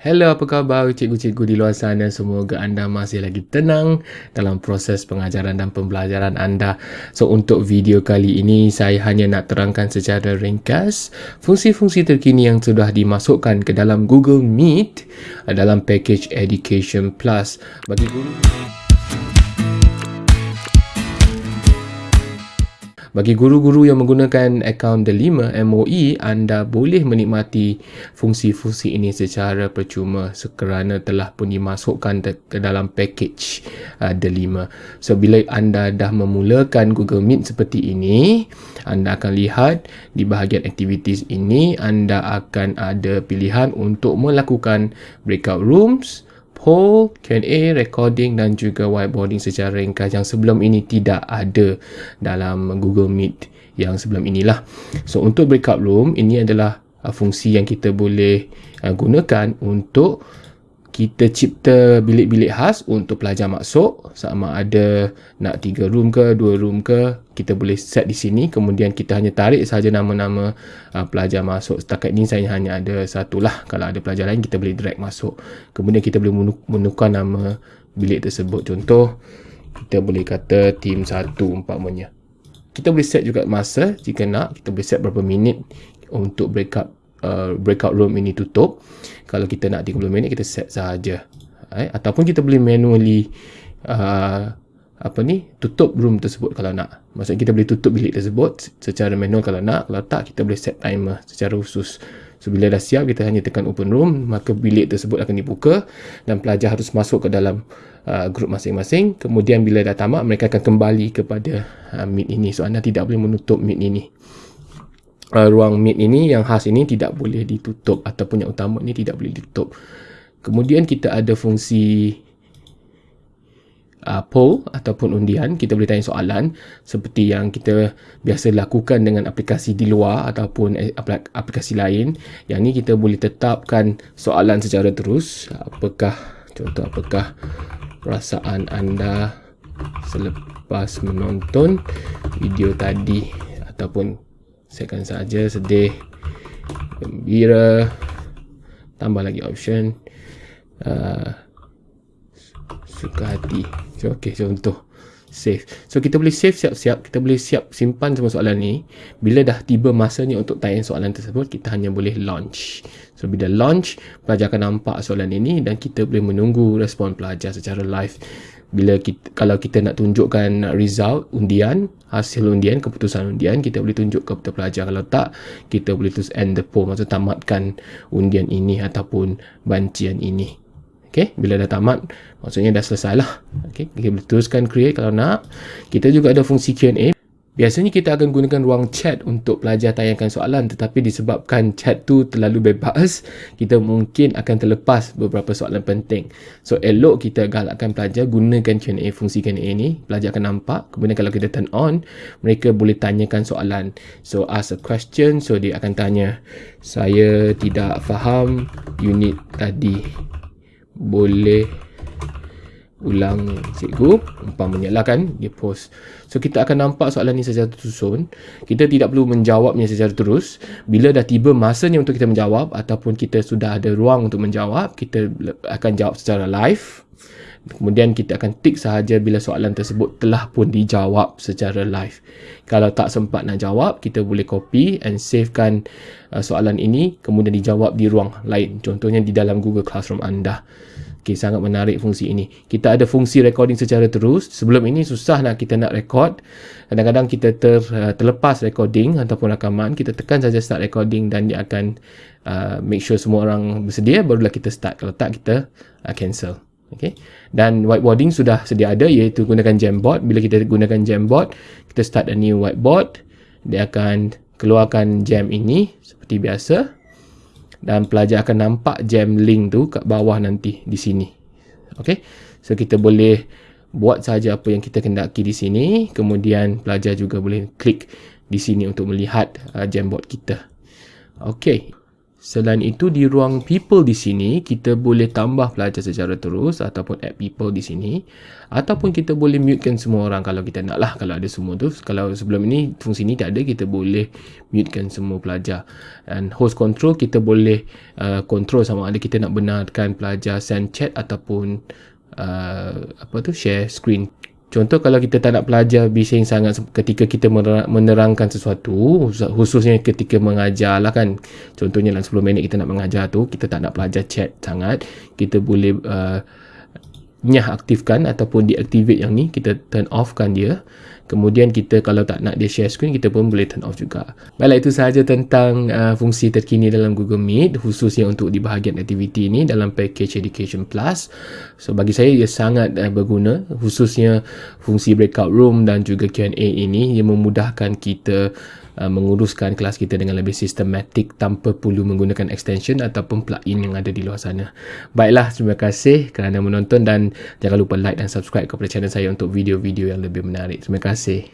Hello, apa khabar cikgu-cikgu di luar sana? Semoga anda masih lagi tenang dalam proses pengajaran dan pembelajaran anda. So, untuk video kali ini, saya hanya nak terangkan secara ringkas fungsi-fungsi terkini yang sudah dimasukkan ke dalam Google Meet dalam package Education Plus. Bagi guru... Bagi guru-guru yang menggunakan akaun Delima MOE, anda boleh menikmati fungsi-fungsi ini secara percuma kerana telah pun dimasukkan ke dalam package uh, Delima. So, bila anda dah memulakan Google Meet seperti ini, anda akan lihat di bahagian activities ini, anda akan ada pilihan untuk melakukan breakout rooms, poll, Q&A, recording dan juga whiteboarding secara ringkas yang sebelum ini tidak ada dalam Google Meet yang sebelum inilah. So untuk breakout room ini adalah uh, fungsi yang kita boleh uh, gunakan untuk kita cipta bilik-bilik khas untuk pelajar masuk sama ada nak tiga room ke dua room ke kita boleh set di sini. Kemudian kita hanya tarik saja nama-nama uh, pelajar masuk setakat ini saya hanya ada satu lah kalau ada pelajar lain kita boleh drag masuk. Kemudian kita boleh menukar nama bilik tersebut. Contoh kita boleh kata team satu umpamanya kita boleh set juga masa. Jika nak kita boleh set berapa minit untuk breakout uh, breakout room ini tutup. Kalau kita nak 30 minit kita set saja eh? ataupun kita boleh manually uh, apa ni tutup room tersebut kalau nak. Maksudnya kita boleh tutup bilik tersebut secara manual kalau nak. Kalau tak kita boleh set timer secara khusus. So bila dah siap kita hanya tekan open room maka bilik tersebut akan dibuka dan pelajar harus masuk ke dalam uh, grup masing-masing. Kemudian bila dah tamat mereka akan kembali kepada uh, meet ini. So anda tidak boleh menutup meet ini uh, ruang meet ini yang khas ini tidak boleh ditutup ataupun yang utama ini tidak boleh ditutup. Kemudian kita ada fungsi uh, poll ataupun undian. Kita boleh tanya soalan seperti yang kita biasa lakukan dengan aplikasi di luar ataupun aplikasi lain. Yang ini kita boleh tetapkan soalan secara terus. Apakah contoh apakah perasaan anda selepas menonton video tadi ataupun sekan saja sedih gembira. Tambah lagi option. Uh, suka hati. So, ok contoh save so kita boleh save siap-siap. Kita boleh siap simpan semua soalan ni. Bila dah tiba masanya untuk tayang soalan tersebut kita hanya boleh launch. So bila launch pelajar akan nampak soalan ini dan kita boleh menunggu respon pelajar secara live. Bila kita, kalau kita nak tunjukkan result undian hasil undian keputusan undian kita boleh tunjuk kepada pelajar. Kalau tak kita boleh terus end the poll. Maksud tamatkan undian ini ataupun bancian ini Okay, bila dah tamat maksudnya dah selesai lah okay, kita boleh teruskan create kalau nak kita juga ada fungsi Q&A Biasanya kita akan gunakan ruang chat untuk pelajar tayangkan soalan tetapi disebabkan chat tu terlalu bebas, kita mungkin akan terlepas beberapa soalan penting. So elok kita galakkan pelajar gunakan Q&A fungsi Q&A ni, pelajar akan nampak. Kemudian kalau kita turn on, mereka boleh tanyakan soalan. So ask a question, so dia akan tanya, saya tidak faham unit tadi. Boleh ulang cikgu umpamanya lah kan dia post. So kita akan nampak soalan ni secara tersusun. Kita tidak perlu menjawabnya secara terus. Bila dah tiba masanya untuk kita menjawab ataupun kita sudah ada ruang untuk menjawab kita akan jawab secara live. Kemudian kita akan tick sahaja bila soalan tersebut telah pun dijawab secara live. Kalau tak sempat nak jawab kita boleh copy and savekan uh, soalan ini kemudian dijawab di ruang lain. Contohnya di dalam Google Classroom anda Okay, sangat menarik fungsi ini. Kita ada fungsi recording secara terus. Sebelum ini susah nak kita nak record. Kadang-kadang kita ter, uh, terlepas recording ataupun rakaman. Kita tekan saja start recording dan dia akan uh, make sure semua orang bersedia. Barulah kita start. Kalau tak, kita uh, cancel. Okay. Dan whiteboarding sudah sedia ada iaitu gunakan Jamboard. Bila kita gunakan Jamboard, kita start a new whiteboard. Dia akan keluarkan jam ini seperti biasa dan pelajar akan nampak jam link tu kat bawah nanti di sini. Okey. So kita boleh buat saja apa yang kita kendaki di sini, kemudian pelajar juga boleh klik di sini untuk melihat uh, Jamboard kita. Okey. Selain itu di ruang people di sini kita boleh tambah pelajar secara terus ataupun add people di sini. Ataupun kita boleh mutekan semua orang kalau kita nak lah kalau ada semua tu. Kalau sebelum ini fungsi ni tak ada kita boleh mutekan semua pelajar. Dan host control kita boleh uh, control sama ada kita nak benarkan pelajar send chat ataupun uh, apa tu share screen Contoh kalau kita tak nak pelajar bising sangat ketika kita menerangkan sesuatu khususnya ketika mengajar lah kan. Contohnya dalam 10 minit kita nak mengajar tu kita tak nak pelajar chat sangat kita boleh uh, nyah aktifkan ataupun deactivate yang ni kita turn off kan dia Kemudian kita kalau tak nak dia share screen, kita pun boleh turn off juga. Baiklah, itu sahaja tentang uh, fungsi terkini dalam Google Meet, khususnya untuk di bahagian aktiviti ini dalam package Education Plus. So, bagi saya ia sangat uh, berguna, khususnya fungsi breakout room dan juga Q&A ini yang memudahkan kita Uh, menguruskan kelas kita dengan lebih sistematik tanpa perlu menggunakan extension ataupun plugin yang ada di luar sana. Baiklah, terima kasih kerana menonton dan jangan lupa like dan subscribe kepada channel saya untuk video-video yang lebih menarik. Terima kasih.